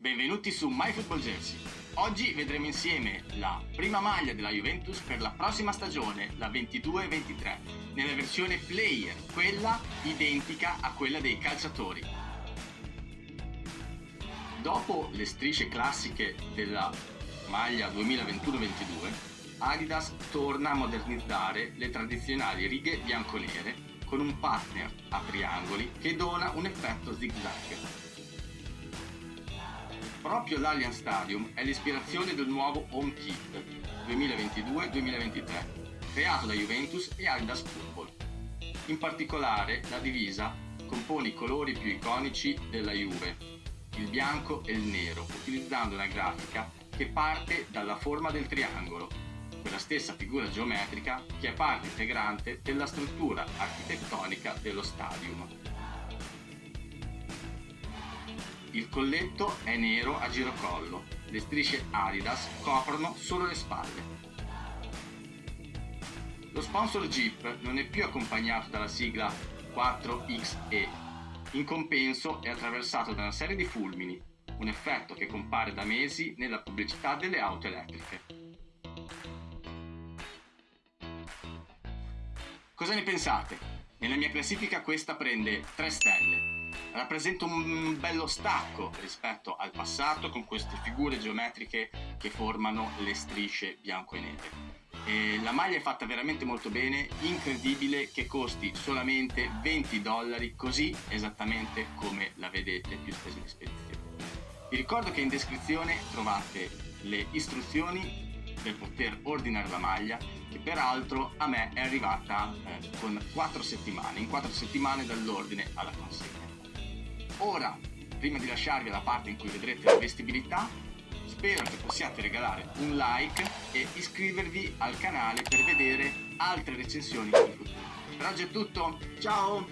Benvenuti su MyFootballJersey. Oggi vedremo insieme la prima maglia della Juventus per la prossima stagione, la 22-23, nella versione player, quella identica a quella dei calciatori. Dopo le strisce classiche della maglia 2021-22, Adidas torna a modernizzare le tradizionali righe bianco-nere con un partner a triangoli che dona un effetto zigzag. Proprio l'Allianz Stadium è l'ispirazione del nuovo Home Kit 2022-2023, creato da Juventus e Adidas Football. In particolare la divisa compone i colori più iconici della Juve, il bianco e il nero, utilizzando una grafica che parte dalla forma del triangolo, quella stessa figura geometrica che è parte integrante della struttura architettonica dello stadium. Il colletto è nero a girocollo, le strisce Adidas coprono solo le spalle. Lo sponsor Jeep non è più accompagnato dalla sigla 4XE, in compenso è attraversato da una serie di fulmini, un effetto che compare da mesi nella pubblicità delle auto elettriche. Cosa ne pensate? Nella mia classifica questa prende 3 stelle rappresenta un bello stacco rispetto al passato con queste figure geometriche che formano le strisce bianco e nere. E la maglia è fatta veramente molto bene, incredibile che costi solamente 20 dollari, così esattamente come la vedete più spese di spedizione. Vi ricordo che in descrizione trovate le istruzioni per poter ordinare la maglia che peraltro a me è arrivata eh, con 4 settimane, in 4 settimane dall'ordine alla consegna. Ora, prima di lasciarvi la parte in cui vedrete la vestibilità, spero che possiate regalare un like e iscrivervi al canale per vedere altre recensioni in futuro. Per oggi è tutto, ciao!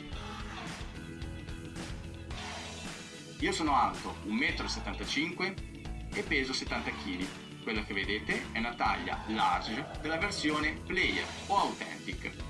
Io sono alto 1,75 m e peso 70 kg. Quella che vedete è una taglia large della versione player o authentic